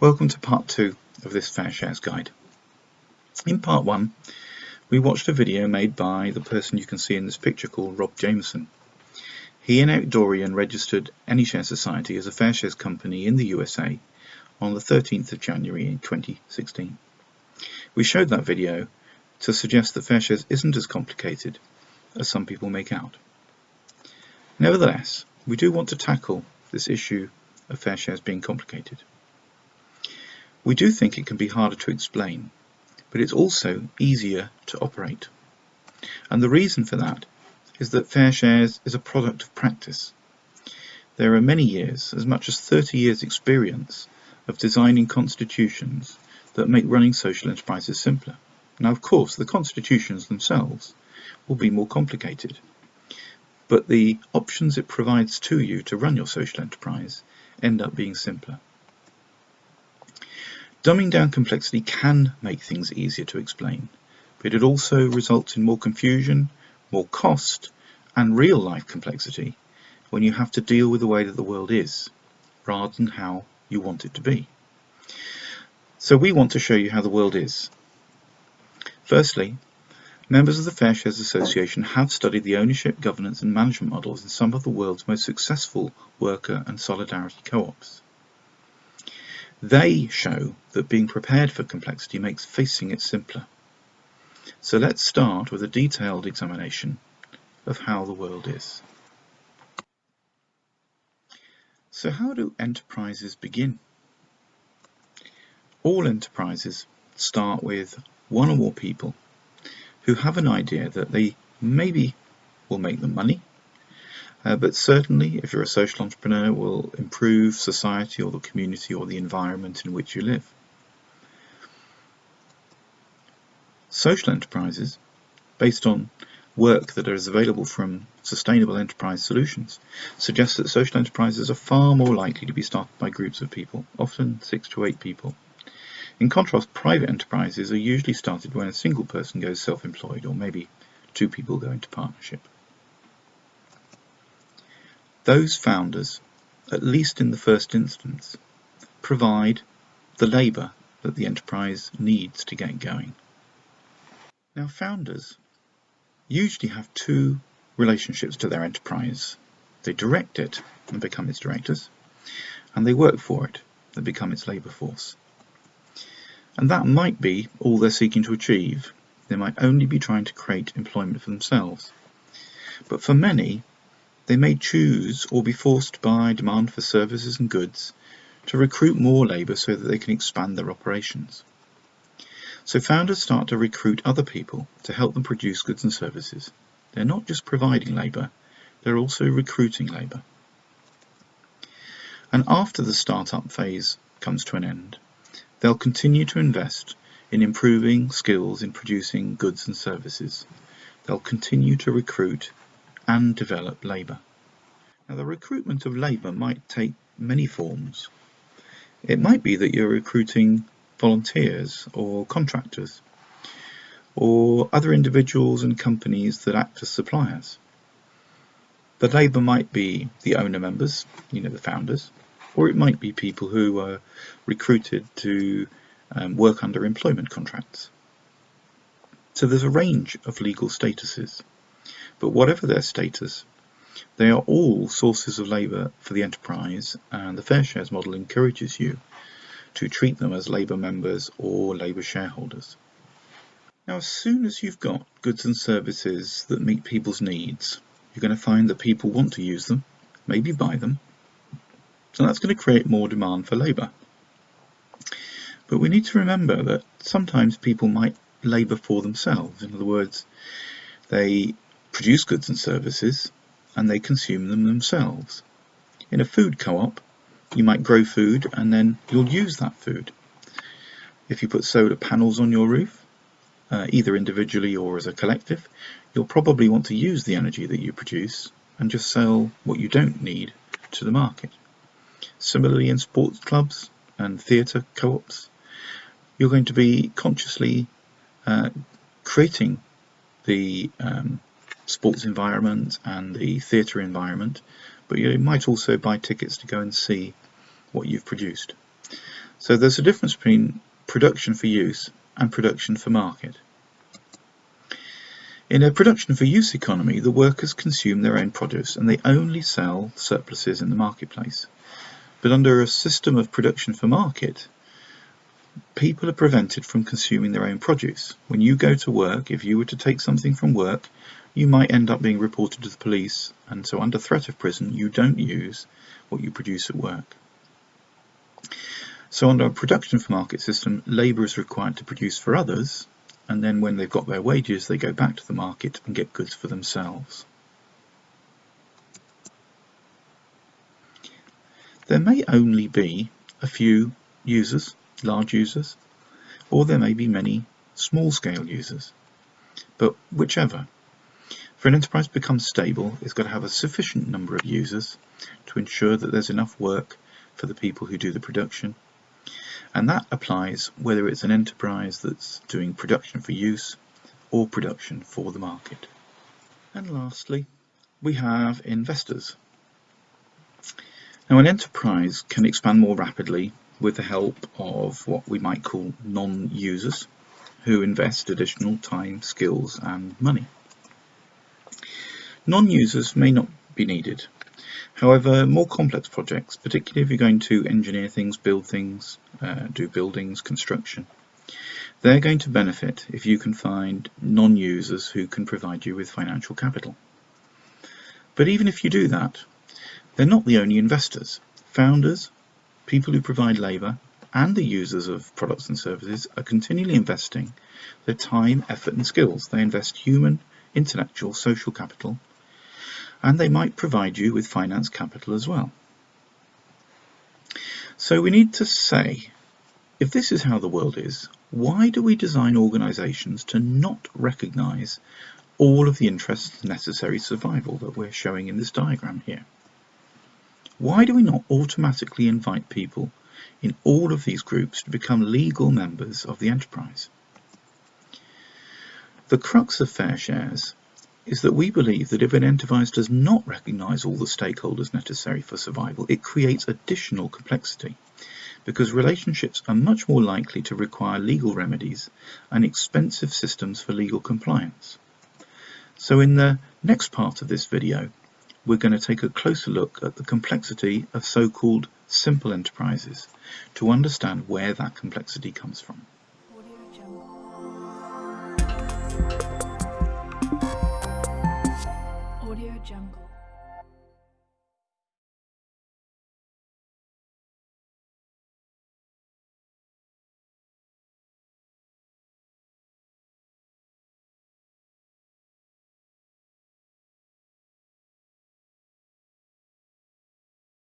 Welcome to part two of this Fair Shares guide. In part one, we watched a video made by the person you can see in this picture called Rob Jameson. He and Outdoorian registered AnyShare Society as a Fair Shares company in the USA on the 13th of January in 2016. We showed that video to suggest that Fair Shares isn't as complicated as some people make out. Nevertheless, we do want to tackle this issue of Fair Shares being complicated. We do think it can be harder to explain, but it's also easier to operate. And the reason for that is that Fair Shares is a product of practice. There are many years, as much as 30 years experience, of designing constitutions that make running social enterprises simpler. Now, of course, the constitutions themselves will be more complicated, but the options it provides to you to run your social enterprise end up being simpler. Dumbing down complexity can make things easier to explain, but it also results in more confusion, more cost, and real-life complexity when you have to deal with the way that the world is, rather than how you want it to be. So we want to show you how the world is, Firstly, members of the Fair Shares Association have studied the ownership, governance and management models in some of the world's most successful worker and solidarity co-ops. They show that being prepared for complexity makes facing it simpler. So let's start with a detailed examination of how the world is. So how do enterprises begin? All enterprises start with one or more people who have an idea that they maybe will make them money, uh, but certainly if you're a social entrepreneur will improve society or the community or the environment in which you live. Social enterprises, based on work that is available from sustainable enterprise solutions, suggest that social enterprises are far more likely to be started by groups of people, often six to eight people, in contrast, private enterprises are usually started when a single person goes self-employed or maybe two people go into partnership. Those founders, at least in the first instance, provide the labour that the enterprise needs to get going. Now founders usually have two relationships to their enterprise. They direct it and become its directors, and they work for it and become its labour force. And that might be all they're seeking to achieve. They might only be trying to create employment for themselves. But for many, they may choose or be forced by demand for services and goods to recruit more labour so that they can expand their operations. So founders start to recruit other people to help them produce goods and services. They're not just providing labour, they're also recruiting labour. And after the startup phase comes to an end, They'll continue to invest in improving skills in producing goods and services. They'll continue to recruit and develop labour. Now the recruitment of labour might take many forms. It might be that you're recruiting volunteers or contractors or other individuals and companies that act as suppliers. The labour might be the owner members, you know, the founders, or it might be people who are recruited to um, work under employment contracts. So there's a range of legal statuses, but whatever their status, they are all sources of labour for the enterprise and the Fair Shares model encourages you to treat them as labour members or labour shareholders. Now as soon as you've got goods and services that meet people's needs, you're going to find that people want to use them, maybe buy them, so that's going to create more demand for labour. But we need to remember that sometimes people might labour for themselves. In other words, they produce goods and services and they consume them themselves. In a food co-op, you might grow food and then you'll use that food. If you put solar panels on your roof, uh, either individually or as a collective, you'll probably want to use the energy that you produce and just sell what you don't need to the market. Similarly in sports clubs and theatre co-ops, you're going to be consciously uh, creating the um, sports environment and the theatre environment, but you might also buy tickets to go and see what you've produced. So there's a difference between production for use and production for market. In a production for use economy, the workers consume their own produce and they only sell surpluses in the marketplace. But under a system of production for market, people are prevented from consuming their own produce. When you go to work, if you were to take something from work, you might end up being reported to the police and so under threat of prison you don't use what you produce at work. So under a production for market system, labour is required to produce for others and then when they've got their wages they go back to the market and get goods for themselves. There may only be a few users, large users, or there may be many small-scale users, but whichever. For an enterprise to become stable, it's got to have a sufficient number of users to ensure that there's enough work for the people who do the production. And that applies whether it's an enterprise that's doing production for use or production for the market. And lastly, we have investors. Now an enterprise can expand more rapidly with the help of what we might call non-users who invest additional time, skills and money. Non-users may not be needed. However, more complex projects, particularly if you're going to engineer things, build things, uh, do buildings, construction, they're going to benefit if you can find non-users who can provide you with financial capital. But even if you do that, they're not the only investors. Founders, people who provide labour, and the users of products and services are continually investing their time, effort and skills. They invest human, intellectual, social capital and they might provide you with finance capital as well. So we need to say, if this is how the world is, why do we design organisations to not recognise all of the interests necessary survival that we're showing in this diagram here? Why do we not automatically invite people in all of these groups to become legal members of the enterprise? The crux of fair shares is that we believe that if an enterprise does not recognise all the stakeholders necessary for survival, it creates additional complexity because relationships are much more likely to require legal remedies and expensive systems for legal compliance. So in the next part of this video, we're going to take a closer look at the complexity of so-called simple enterprises to understand where that complexity comes from.